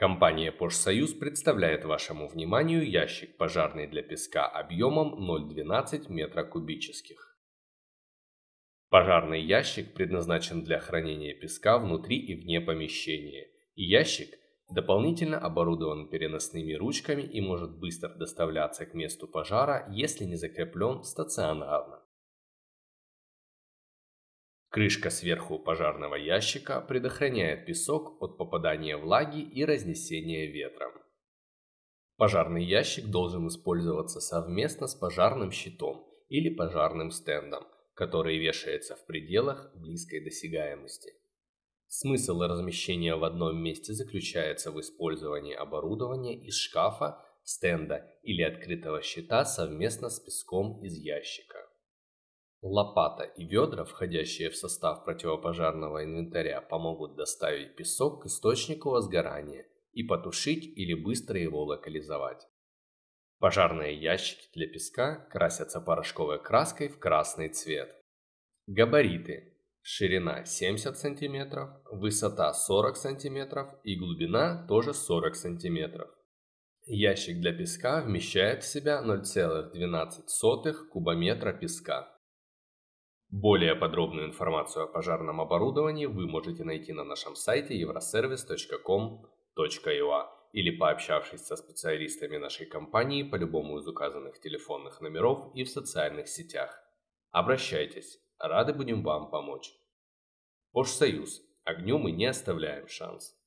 Компания «Пожсоюз» представляет вашему вниманию ящик пожарный для песка объемом 0,12 метра кубических. Пожарный ящик предназначен для хранения песка внутри и вне помещения, и ящик дополнительно оборудован переносными ручками и может быстро доставляться к месту пожара, если не закреплен стационарно. Крышка сверху пожарного ящика предохраняет песок от попадания влаги и разнесения ветром. Пожарный ящик должен использоваться совместно с пожарным щитом или пожарным стендом, который вешается в пределах близкой досягаемости. Смысл размещения в одном месте заключается в использовании оборудования из шкафа, стенда или открытого щита совместно с песком из ящика. Лопата и ведра, входящие в состав противопожарного инвентаря, помогут доставить песок к источнику возгорания и потушить или быстро его локализовать. Пожарные ящики для песка красятся порошковой краской в красный цвет. Габариты. Ширина 70 см, высота 40 см и глубина тоже 40 см. Ящик для песка вмещает в себя 0,12 кубометра песка. Более подробную информацию о пожарном оборудовании вы можете найти на нашем сайте euroservice.com.ua или пообщавшись со специалистами нашей компании по любому из указанных телефонных номеров и в социальных сетях. Обращайтесь, рады будем вам помочь. Пожсоюз. Огню мы не оставляем шанс.